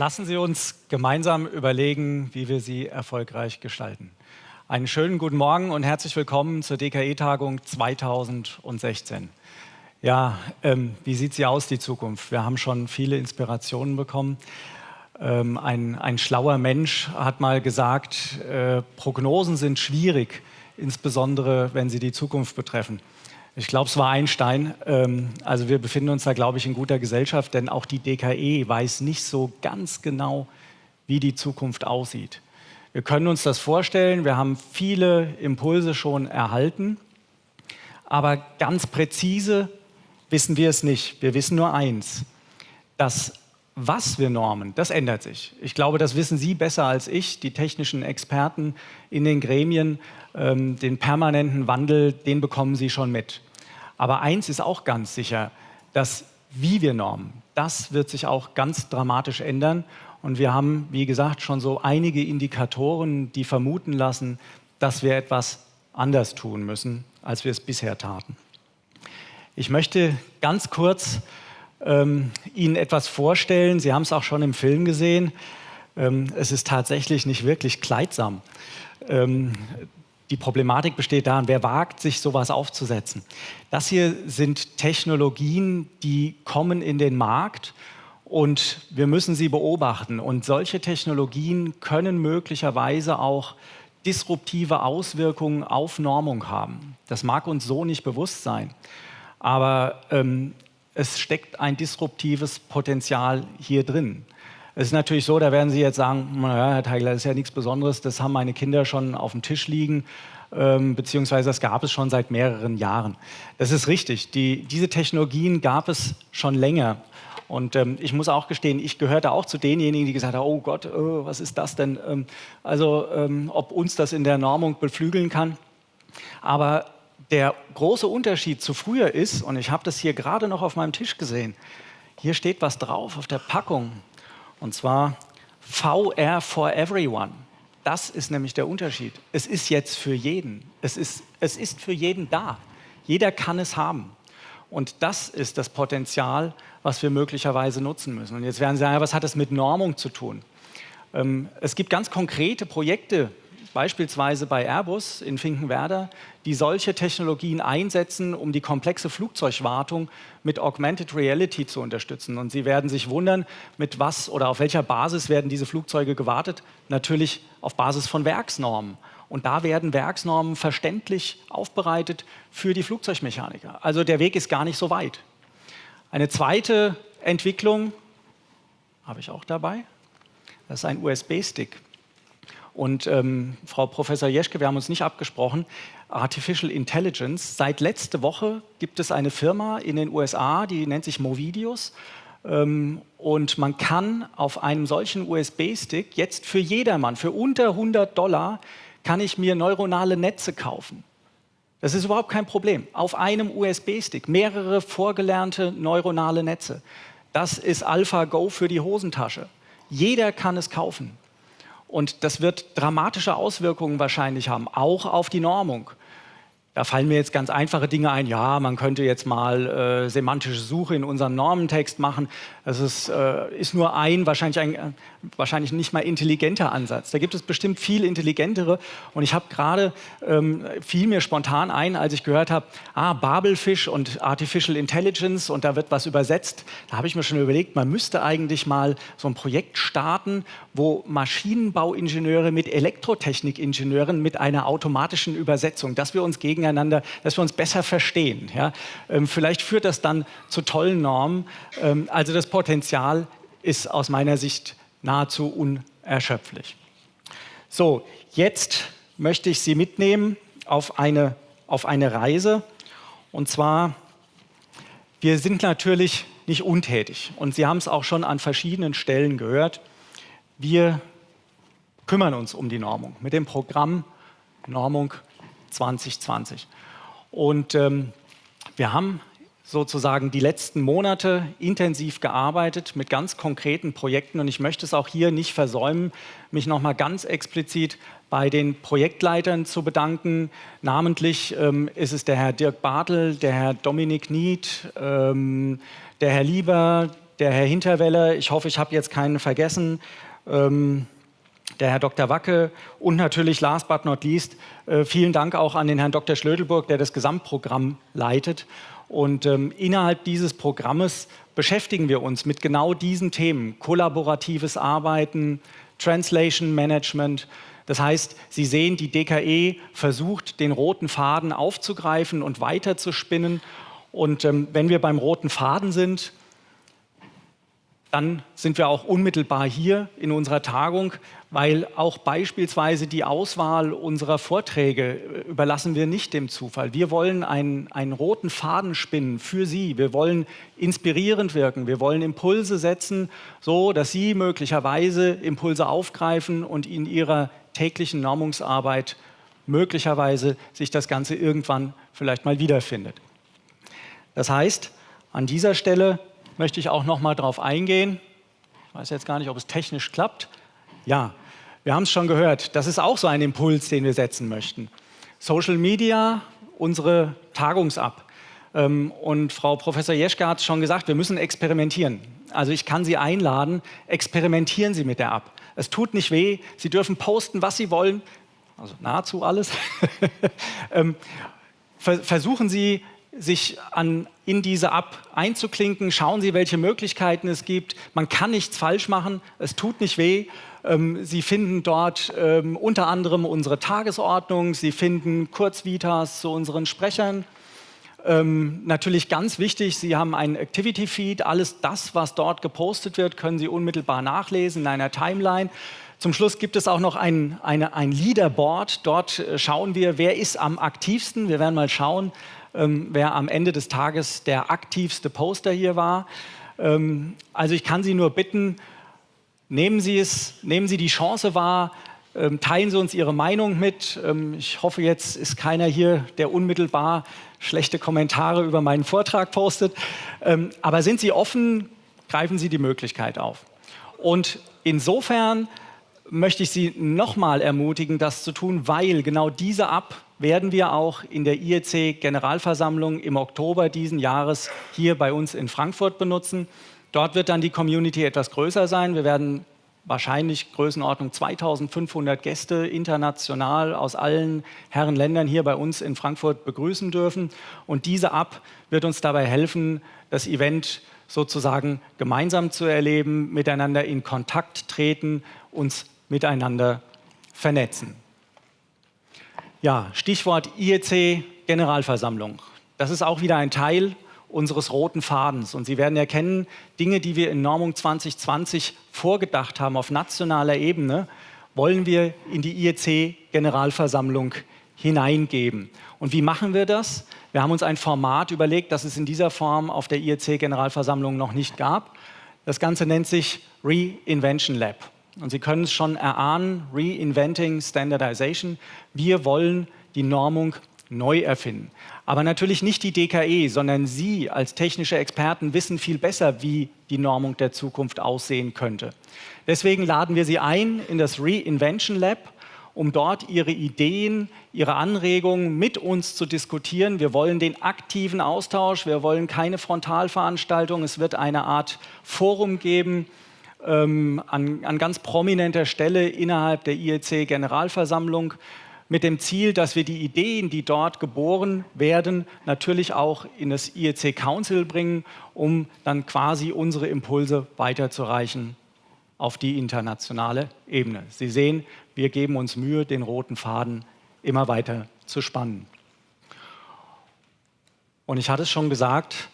Lassen Sie uns gemeinsam überlegen, wie wir sie erfolgreich gestalten. Einen schönen guten Morgen und herzlich willkommen zur DKE-Tagung 2016. Ja, ähm, wie sieht sie aus, die Zukunft? Wir haben schon viele Inspirationen bekommen. Ähm, ein, ein, schlauer Mensch hat mal gesagt, äh, Prognosen sind schwierig, insbesondere wenn sie die Zukunft betreffen. Ich glaube, es war Einstein. Ähm, also wir befinden uns da, glaube ich, in guter Gesellschaft, denn auch die DKE weiß nicht so ganz genau, wie die Zukunft aussieht. Wir können uns das vorstellen, wir haben viele Impulse schon erhalten, aber ganz präzise wissen wir es nicht. Wir wissen nur eins, dass was wir normen, das ändert sich. Ich glaube, das wissen Sie besser als ich, die technischen Experten in den Gremien. Ähm, den permanenten Wandel, den bekommen Sie schon mit. Aber eins ist auch ganz sicher, dass wie wir normen, das wird sich auch ganz dramatisch ändern. Und wir haben, wie gesagt, schon so einige Indikatoren, die vermuten lassen, dass wir etwas anders tun müssen, als wir es bisher taten. Ich möchte ganz kurz ähm, Ihnen etwas vorstellen. Sie haben es auch schon im Film gesehen. Ähm, es ist tatsächlich nicht wirklich kleidsam. Ähm, die Problematik besteht darin, wer wagt, sich sowas aufzusetzen. Das hier sind Technologien, die kommen in den Markt und wir müssen sie beobachten. Und solche Technologien können möglicherweise auch disruptive Auswirkungen auf Normung haben. Das mag uns so nicht bewusst sein. Aber ähm, es steckt ein disruptives Potenzial hier drin. Es ist natürlich so, da werden Sie jetzt sagen, naja, Herr Teigler, das ist ja nichts Besonderes, das haben meine Kinder schon auf dem Tisch liegen, ähm, beziehungsweise das gab es schon seit mehreren Jahren. Das ist richtig, Die, diese Technologien gab es schon länger. Und ähm, ich muss auch gestehen, ich gehörte auch zu denjenigen, die gesagt haben, oh Gott, oh, was ist das denn? Ähm, also ähm, ob uns das in der Normung beflügeln kann. Aber der große Unterschied zu früher ist, und ich habe das hier gerade noch auf meinem Tisch gesehen, hier steht was drauf auf der Packung. Und zwar VR for everyone. Das ist nämlich der Unterschied. Es ist jetzt für jeden. Es ist, es ist für jeden da. Jeder kann es haben. Und das ist das Potenzial, was wir möglicherweise nutzen müssen. Und jetzt werden Sie sagen, was hat das mit Normung zu tun? Ähm, es gibt ganz konkrete Projekte, beispielsweise bei Airbus in Finkenwerder, die solche Technologien einsetzen, um die komplexe Flugzeugwartung mit Augmented Reality zu unterstützen. Und Sie werden sich wundern, mit was oder auf welcher Basis werden diese Flugzeuge gewartet? Natürlich auf Basis von Werksnormen. Und da werden Werksnormen verständlich aufbereitet für die Flugzeugmechaniker. Also der Weg ist gar nicht so weit. Eine zweite Entwicklung habe ich auch dabei. Das ist ein USB-Stick. Und ähm, Frau Professor Jeschke, wir haben uns nicht abgesprochen, Artificial Intelligence. Seit letzte Woche gibt es eine Firma in den USA, die nennt sich Movidius. Ähm, und man kann auf einem solchen USB-Stick jetzt für jedermann, für unter 100 Dollar, kann ich mir neuronale Netze kaufen. Das ist überhaupt kein Problem. Auf einem USB-Stick mehrere vorgelernte neuronale Netze. Das ist AlphaGo für die Hosentasche. Jeder kann es kaufen. Und das wird dramatische Auswirkungen wahrscheinlich haben, auch auf die Normung. Da fallen mir jetzt ganz einfache Dinge ein. Ja, man könnte jetzt mal äh, semantische Suche in unserem Normentext machen. Das ist, äh, ist nur ein wahrscheinlich, ein, äh, wahrscheinlich nicht mal intelligenter Ansatz. Da gibt es bestimmt viel intelligentere. Und ich habe gerade, ähm, fiel mir spontan ein, als ich gehört habe, ah, Babelfisch und Artificial Intelligence und da wird was übersetzt. Da habe ich mir schon überlegt, man müsste eigentlich mal so ein Projekt starten, wo Maschinenbauingenieure mit Elektrotechnikingenieuren mit einer automatischen Übersetzung, dass wir uns gegen gegeneinander, dass wir uns besser verstehen. Ja? Ähm, vielleicht führt das dann zu tollen Normen. Ähm, also das Potenzial ist aus meiner Sicht nahezu unerschöpflich. So, jetzt möchte ich Sie mitnehmen auf eine, auf eine Reise. Und zwar, wir sind natürlich nicht untätig. Und Sie haben es auch schon an verschiedenen Stellen gehört. Wir kümmern uns um die Normung mit dem Programm Normung 2020. Und ähm, wir haben sozusagen die letzten Monate intensiv gearbeitet mit ganz konkreten Projekten und ich möchte es auch hier nicht versäumen, mich nochmal ganz explizit bei den Projektleitern zu bedanken. Namentlich ähm, ist es der Herr Dirk Bartel, der Herr Dominik Nied, ähm, der Herr Lieber, der Herr Hinterweller, ich hoffe, ich habe jetzt keinen vergessen, ähm, der Herr Dr. Wacke und natürlich last but not least äh, vielen Dank auch an den Herrn Dr. Schlödelburg, der das Gesamtprogramm leitet. Und ähm, innerhalb dieses Programmes beschäftigen wir uns mit genau diesen Themen, kollaboratives Arbeiten, Translation Management. Das heißt, Sie sehen, die DKE versucht, den roten Faden aufzugreifen und weiterzuspinnen. Und ähm, wenn wir beim roten Faden sind, dann sind wir auch unmittelbar hier in unserer Tagung, weil auch beispielsweise die Auswahl unserer Vorträge äh, überlassen wir nicht dem Zufall. Wir wollen einen, einen roten Faden spinnen für Sie. Wir wollen inspirierend wirken. Wir wollen Impulse setzen, so dass Sie möglicherweise Impulse aufgreifen und in Ihrer täglichen Normungsarbeit möglicherweise sich das Ganze irgendwann vielleicht mal wiederfindet. Das heißt, an dieser Stelle möchte ich auch noch mal darauf eingehen. Ich weiß jetzt gar nicht, ob es technisch klappt. Ja, wir haben es schon gehört. Das ist auch so ein Impuls, den wir setzen möchten. Social Media, unsere Tagungsab. Ähm, und Frau Professor Jeschke hat es schon gesagt, wir müssen experimentieren. Also ich kann Sie einladen, experimentieren Sie mit der App. Es tut nicht weh, Sie dürfen posten, was Sie wollen, also nahezu alles. Ähm, versuchen Sie sich an, in diese App einzuklinken. Schauen Sie, welche Möglichkeiten es gibt. Man kann nichts falsch machen, es tut nicht weh. Ähm, Sie finden dort ähm, unter anderem unsere Tagesordnung, Sie finden Kurzvitas zu unseren Sprechern. Ähm, natürlich ganz wichtig, Sie haben einen Activity-Feed. Alles das, was dort gepostet wird, können Sie unmittelbar nachlesen in einer Timeline. Zum Schluss gibt es auch noch ein, eine, ein Leaderboard. Dort äh, schauen wir, wer ist am aktivsten. Wir werden mal schauen, ähm, wer am Ende des Tages der aktivste Poster hier war. Ähm, also ich kann Sie nur bitten, nehmen Sie, es, nehmen Sie die Chance wahr, ähm, teilen Sie uns Ihre Meinung mit. Ähm, ich hoffe, jetzt ist keiner hier, der unmittelbar schlechte Kommentare über meinen Vortrag postet. Ähm, aber sind Sie offen, greifen Sie die Möglichkeit auf. Und insofern möchte ich Sie nochmal ermutigen, das zu tun, weil genau diese App werden wir auch in der IEC-Generalversammlung im Oktober diesen Jahres hier bei uns in Frankfurt benutzen. Dort wird dann die Community etwas größer sein. Wir werden wahrscheinlich Größenordnung 2500 Gäste international aus allen Herren Ländern hier bei uns in Frankfurt begrüßen dürfen. Und diese App wird uns dabei helfen, das Event sozusagen gemeinsam zu erleben, miteinander in Kontakt treten, uns miteinander vernetzen. Ja, Stichwort IEC-Generalversammlung. Das ist auch wieder ein Teil unseres roten Fadens. Und Sie werden erkennen, Dinge, die wir in Normung 2020 vorgedacht haben auf nationaler Ebene, wollen wir in die IEC-Generalversammlung hineingeben. Und wie machen wir das? Wir haben uns ein Format überlegt, das es in dieser Form auf der IEC-Generalversammlung noch nicht gab. Das Ganze nennt sich Reinvention Lab. Und Sie können es schon erahnen, Reinventing Standardization. Wir wollen die Normung neu erfinden. Aber natürlich nicht die DKE, sondern Sie als technische Experten wissen viel besser, wie die Normung der Zukunft aussehen könnte. Deswegen laden wir Sie ein in das Reinvention Lab, um dort Ihre Ideen, Ihre Anregungen mit uns zu diskutieren. Wir wollen den aktiven Austausch, wir wollen keine Frontalveranstaltung. Es wird eine Art Forum geben, ähm, an, an ganz prominenter Stelle innerhalb der IEC-Generalversammlung mit dem Ziel, dass wir die Ideen, die dort geboren werden, natürlich auch in das IEC Council bringen, um dann quasi unsere Impulse weiterzureichen auf die internationale Ebene. Sie sehen, wir geben uns Mühe, den roten Faden immer weiter zu spannen. Und ich hatte es schon gesagt,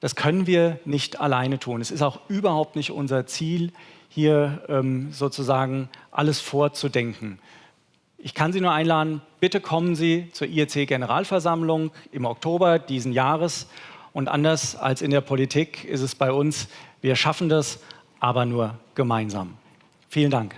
das können wir nicht alleine tun. Es ist auch überhaupt nicht unser Ziel, hier ähm, sozusagen alles vorzudenken. Ich kann Sie nur einladen, bitte kommen Sie zur IEC-Generalversammlung im Oktober diesen Jahres. Und anders als in der Politik ist es bei uns, wir schaffen das, aber nur gemeinsam. Vielen Dank.